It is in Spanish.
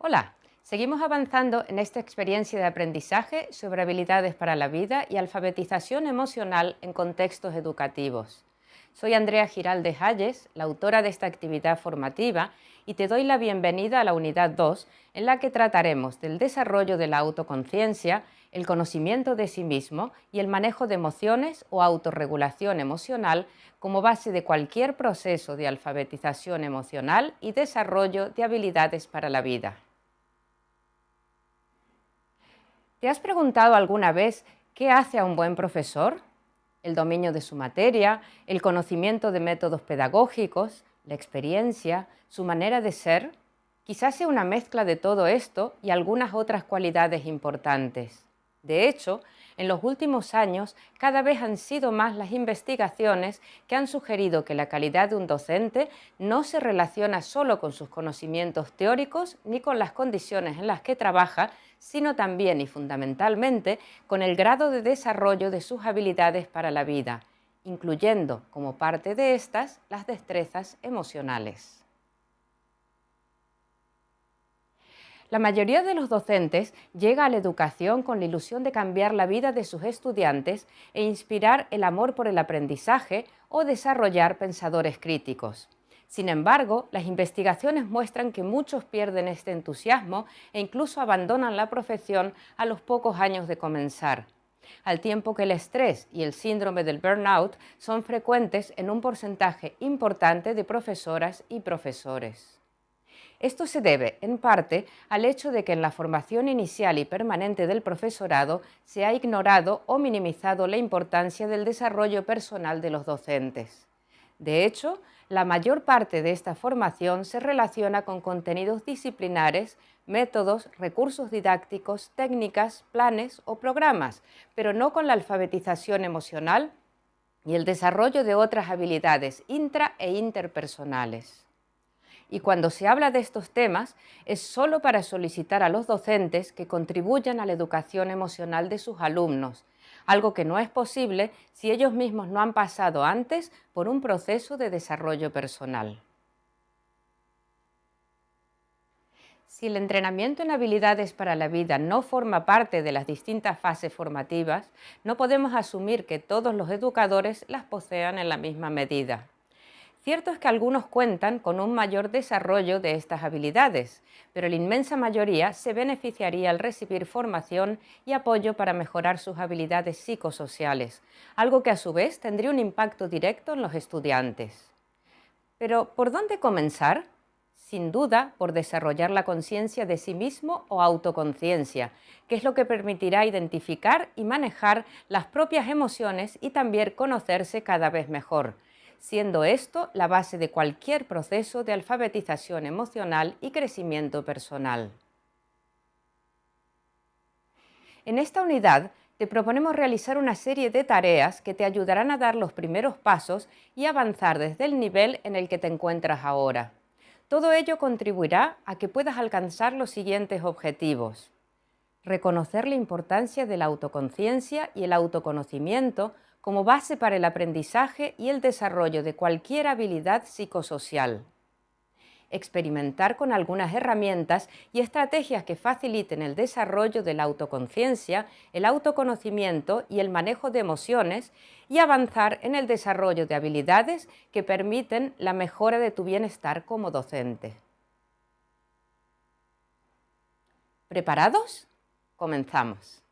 Hola, seguimos avanzando en esta experiencia de aprendizaje sobre habilidades para la vida y alfabetización emocional en contextos educativos. Soy Andrea Giraldes Hayes, la autora de esta actividad formativa, y te doy la bienvenida a la unidad 2, en la que trataremos del desarrollo de la autoconciencia, el conocimiento de sí mismo y el manejo de emociones o autorregulación emocional como base de cualquier proceso de alfabetización emocional y desarrollo de habilidades para la vida. ¿Te has preguntado alguna vez qué hace a un buen profesor? El dominio de su materia, el conocimiento de métodos pedagógicos, la experiencia, su manera de ser. Quizás sea una mezcla de todo esto y algunas otras cualidades importantes. De hecho, en los últimos años cada vez han sido más las investigaciones que han sugerido que la calidad de un docente no se relaciona solo con sus conocimientos teóricos ni con las condiciones en las que trabaja, sino también y fundamentalmente con el grado de desarrollo de sus habilidades para la vida, incluyendo como parte de estas las destrezas emocionales. La mayoría de los docentes llega a la educación con la ilusión de cambiar la vida de sus estudiantes e inspirar el amor por el aprendizaje o desarrollar pensadores críticos. Sin embargo, las investigaciones muestran que muchos pierden este entusiasmo e incluso abandonan la profesión a los pocos años de comenzar, al tiempo que el estrés y el síndrome del burnout son frecuentes en un porcentaje importante de profesoras y profesores. Esto se debe, en parte, al hecho de que en la formación inicial y permanente del profesorado se ha ignorado o minimizado la importancia del desarrollo personal de los docentes. De hecho, la mayor parte de esta formación se relaciona con contenidos disciplinares, métodos, recursos didácticos, técnicas, planes o programas, pero no con la alfabetización emocional y el desarrollo de otras habilidades intra e interpersonales y cuando se habla de estos temas es solo para solicitar a los docentes que contribuyan a la educación emocional de sus alumnos, algo que no es posible si ellos mismos no han pasado antes por un proceso de desarrollo personal. Si el entrenamiento en habilidades para la vida no forma parte de las distintas fases formativas, no podemos asumir que todos los educadores las posean en la misma medida. Cierto es que algunos cuentan con un mayor desarrollo de estas habilidades, pero la inmensa mayoría se beneficiaría al recibir formación y apoyo para mejorar sus habilidades psicosociales, algo que a su vez tendría un impacto directo en los estudiantes. Pero, ¿por dónde comenzar? Sin duda, por desarrollar la conciencia de sí mismo o autoconciencia, que es lo que permitirá identificar y manejar las propias emociones y también conocerse cada vez mejor, siendo esto la base de cualquier proceso de alfabetización emocional y crecimiento personal. En esta unidad te proponemos realizar una serie de tareas que te ayudarán a dar los primeros pasos y avanzar desde el nivel en el que te encuentras ahora. Todo ello contribuirá a que puedas alcanzar los siguientes objetivos. Reconocer la importancia de la autoconciencia y el autoconocimiento como base para el aprendizaje y el desarrollo de cualquier habilidad psicosocial. Experimentar con algunas herramientas y estrategias que faciliten el desarrollo de la autoconciencia, el autoconocimiento y el manejo de emociones y avanzar en el desarrollo de habilidades que permiten la mejora de tu bienestar como docente. ¿Preparados? Comenzamos.